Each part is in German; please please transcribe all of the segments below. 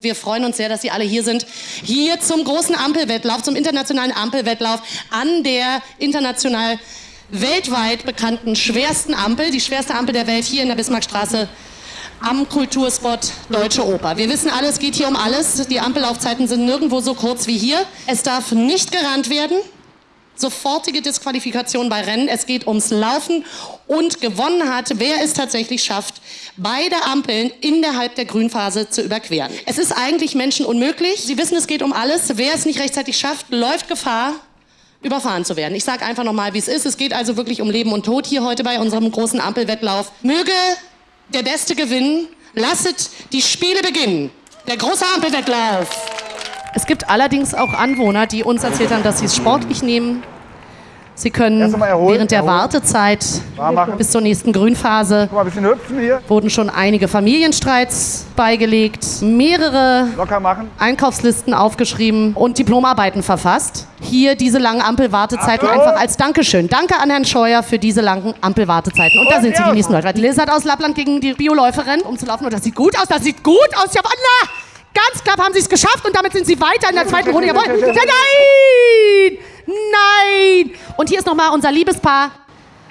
Wir freuen uns sehr, dass Sie alle hier sind. Hier zum großen Ampelwettlauf, zum internationalen Ampelwettlauf an der international weltweit bekannten schwersten Ampel, die schwerste Ampel der Welt hier in der Bismarckstraße am Kulturspot Deutsche Oper. Wir wissen alle, es geht hier um alles. Die Ampellaufzeiten sind nirgendwo so kurz wie hier. Es darf nicht gerannt werden sofortige Disqualifikation bei Rennen. Es geht ums Laufen und gewonnen hat, wer es tatsächlich schafft, beide Ampeln innerhalb der Grünphase zu überqueren. Es ist eigentlich Menschen unmöglich. Sie wissen, es geht um alles. Wer es nicht rechtzeitig schafft, läuft Gefahr, überfahren zu werden. Ich sage einfach nochmal, wie es ist. Es geht also wirklich um Leben und Tod hier heute bei unserem großen Ampelwettlauf. Möge der Beste gewinnen. Lasset die Spiele beginnen. Der große Ampelwettlauf. Es gibt allerdings auch Anwohner, die uns erzählt haben, dass sie es sportlich nehmen. Sie können erholen, während der erholen. Wartezeit bis zur nächsten Grünphase wurden schon einige Familienstreits beigelegt, mehrere Einkaufslisten aufgeschrieben und Diplomarbeiten verfasst. Hier diese langen Ampelwartezeiten einfach als Dankeschön. Danke an Herrn Scheuer für diese langen Ampelwartezeiten. Und, und da sind sie, die nächsten Leute. Lizard aus Lappland gegen die Bioläuferin, um zu laufen. Und das sieht gut aus, das sieht gut aus. Ja, Allah! Ganz knapp haben sie es geschafft und damit sind sie weiter in der zweiten Runde. Jawohl. Nein! Nein! Und hier ist nochmal unser Liebespaar.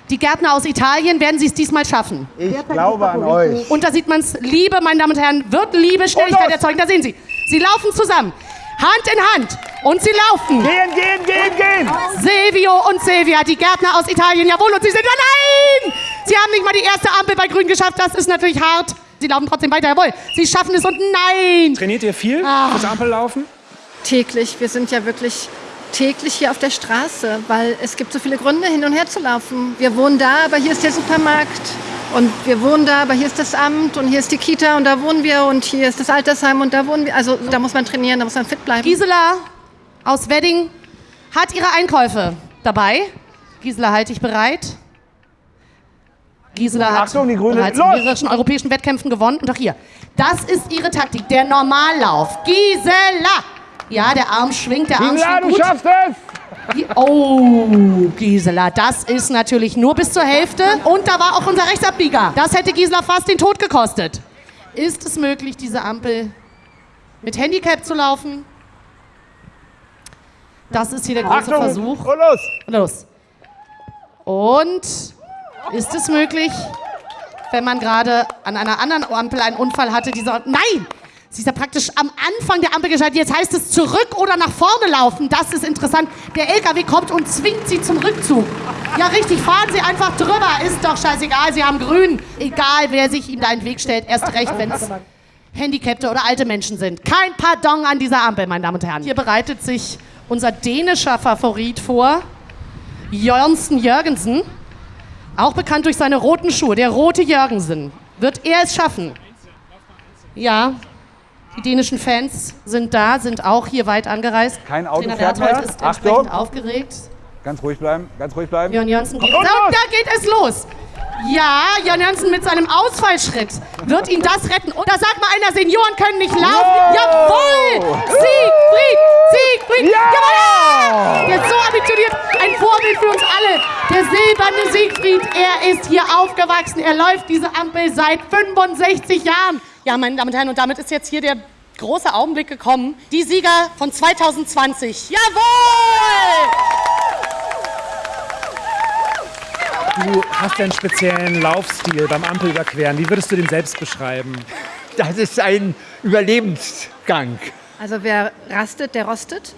Die Gärtner aus Italien, werden sie es diesmal schaffen? Ich glaube an euch. Und da sieht man es, Liebe, meine Damen und Herren, wird Liebe Schnelligkeit erzeugen. Da sehen Sie. Sie laufen zusammen. Hand in Hand. Und sie laufen. Gehen, gehen, gehen, gehen. Silvio und Silvia, die Gärtner aus Italien. Jawohl, und sie sind... Nein! Sie haben nicht mal die erste Ampel bei Grün geschafft. Das ist natürlich hart. Sie laufen trotzdem weiter, jawohl. Sie schaffen es und nein! Trainiert ihr viel ah. fürs Ampellaufen? Täglich. Wir sind ja wirklich täglich hier auf der Straße, weil es gibt so viele Gründe, hin und her zu laufen. Wir wohnen da, aber hier ist der Supermarkt. Und wir wohnen da, aber hier ist das Amt und hier ist die Kita und da wohnen wir und hier ist das Altersheim und da wohnen wir. Also da muss man trainieren, da muss man fit bleiben. Gisela aus Wedding hat ihre Einkäufe dabei. Gisela, halte ich bereit. Gisela hat Achtung, die Grüne. bereits in mehreren europäischen Wettkämpfen gewonnen. Und auch hier. Das ist ihre Taktik, der Normallauf. Gisela! Ja, der Arm schwingt, der Arm Gisela, schwingt gut. du schaffst es! Oh, Gisela, das ist natürlich nur bis zur Hälfte. Und da war auch unser Rechtsabbieger. Das hätte Gisela fast den Tod gekostet. Ist es möglich, diese Ampel mit Handicap zu laufen? Das ist hier der große Achtung, Versuch. Und los! Los. Und ist es möglich, wenn man gerade an einer anderen Ampel einen Unfall hatte, dieser. Nein! Sie ist ja praktisch am Anfang der Ampel geschaltet. Jetzt heißt es zurück oder nach vorne laufen. Das ist interessant. Der LKW kommt und zwingt sie zum Rückzug. Ja, richtig, fahren Sie einfach drüber. Ist doch scheißegal, Sie haben grün. Egal, wer sich Ihnen da in den Weg stellt. Erst recht, wenn es Handicapte oder alte Menschen sind. Kein Pardon an dieser Ampel, meine Damen und Herren. Hier bereitet sich unser dänischer Favorit vor, Jørnsen Jørgensen. Auch bekannt durch seine roten Schuhe, der rote Jürgensen. Wird er es schaffen? Ja, die dänischen Fans sind da, sind auch hier weit angereist. Kein Auto Trainer fährt mehr. ist entsprechend Achtung. aufgeregt. Ganz ruhig bleiben, ganz ruhig bleiben. Jörn Jönsen geht. Oh, da geht es los. Ja, Jan Jönsen mit seinem Ausfallschritt wird ihn das retten. Und da sagt mal einer, Senioren können nicht laufen. Wow. Jawohl! Siegfried! Siegfried! Ja! Jawohl! Der ist so ambitioniert. Ein Vorbild für uns alle. Der silberne Siegfried, er ist hier aufgewachsen. Er läuft diese Ampel seit 65 Jahren. Ja, meine Damen und Herren, und damit ist jetzt hier der große Augenblick gekommen. Die Sieger von 2020. Jawohl! Du hast einen speziellen Laufstil beim Ampelüberqueren. Wie würdest du den selbst beschreiben? Das ist ein Überlebensgang. Also wer rastet, der rostet.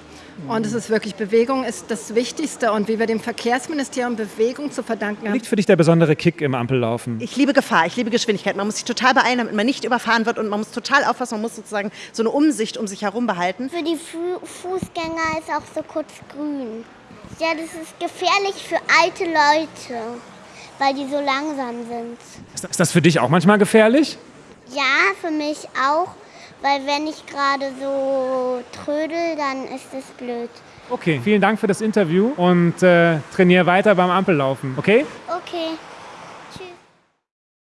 Und es ist wirklich Bewegung ist das Wichtigste und wie wir dem Verkehrsministerium Bewegung zu verdanken haben. Liegt für dich der besondere Kick im Ampellaufen? Ich liebe Gefahr, ich liebe Geschwindigkeit. Man muss sich total beeilen, damit man nicht überfahren wird und man muss total aufpassen, man muss sozusagen so eine Umsicht um sich herum behalten. Für die Fu Fußgänger ist auch so kurz grün. Ja, das ist gefährlich für alte Leute, weil die so langsam sind. Ist das für dich auch manchmal gefährlich? Ja, für mich auch, weil wenn ich gerade so trödel, dann ist es blöd. Okay, vielen Dank für das Interview und äh, trainiere weiter beim Ampellaufen, okay? Okay.